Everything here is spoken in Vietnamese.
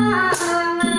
subscribe